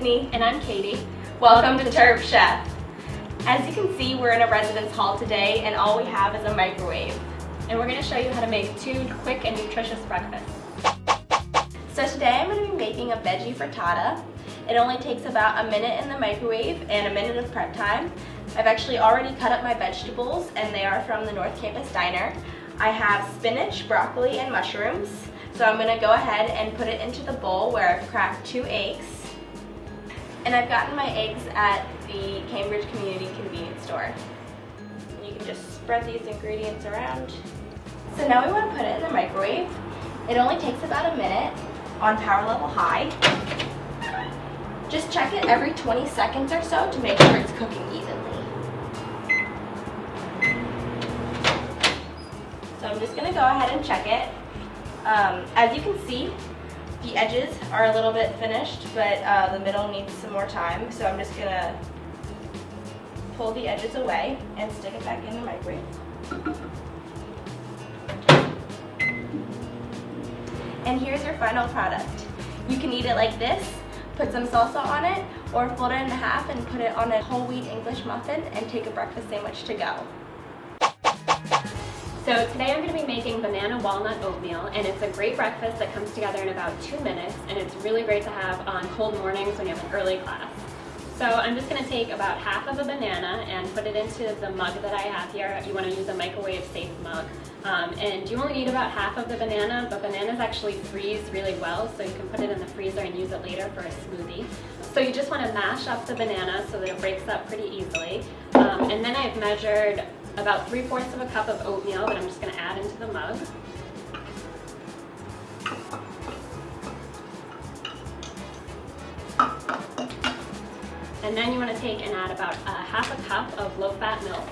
And I'm Katie. Welcome, Welcome to Terp Chef. As you can see, we're in a residence hall today and all we have is a microwave. And we're going to show you how to make two quick and nutritious breakfasts. So today I'm going to be making a veggie frittata. It only takes about a minute in the microwave and a minute of prep time. I've actually already cut up my vegetables and they are from the North Campus Diner. I have spinach, broccoli, and mushrooms. So I'm gonna go ahead and put it into the bowl where I've cracked two eggs. And I've gotten my eggs at the Cambridge Community Convenience Store. You can just spread these ingredients around. So now we want to put it in the microwave. It only takes about a minute on power level high. Just check it every 20 seconds or so to make sure it's cooking evenly. So I'm just going to go ahead and check it. Um, as you can see, the edges are a little bit finished, but uh, the middle needs some more time. So I'm just to pull the edges away and stick it back in the microwave. And here's your final product. You can eat it like this, put some salsa on it, or fold it in half and put it on a whole wheat English muffin and take a breakfast sandwich to go. So today I'm going to be making banana walnut oatmeal and it's a great breakfast that comes together in about two minutes and it's really great to have on cold mornings when you have an early class. So I'm just going to take about half of a banana and put it into the mug that I have here. You want to use a microwave safe mug. Um, and you only need about half of the banana, but bananas actually freeze really well, so you can put it in the freezer and use it later for a smoothie. So you just want to mash up the banana so that it breaks up pretty easily. Um, and then I've measured about 3 fourths of a cup of oatmeal that I'm just going to add into the mug. And then you want to take and add about a half a cup of low-fat milk.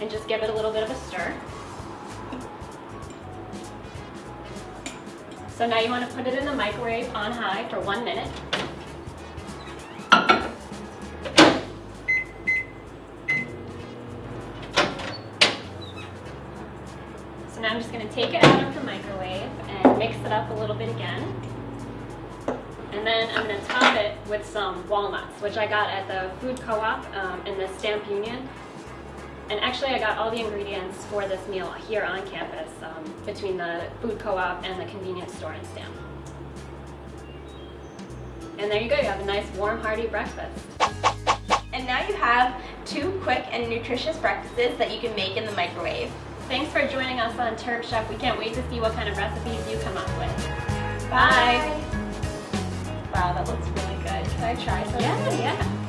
And just give it a little bit of a stir. So now you want to put it in the microwave on high for one minute. So now I'm just going to take it out of the microwave and mix it up a little bit again. And then I'm going to top it with some walnuts, which I got at the food co-op um, in the Stamp Union. And actually I got all the ingredients for this meal here on campus um, between the food co-op and the convenience store in Stamp. And there you go, you have a nice warm hearty breakfast. And now you have two quick and nutritious breakfasts that you can make in the microwave. Thanks for joining us on Terp Chef. We can't wait to see what kind of recipes you come up with. Bye. Bye. Wow, that looks really good. Can I try some? Yeah, yeah.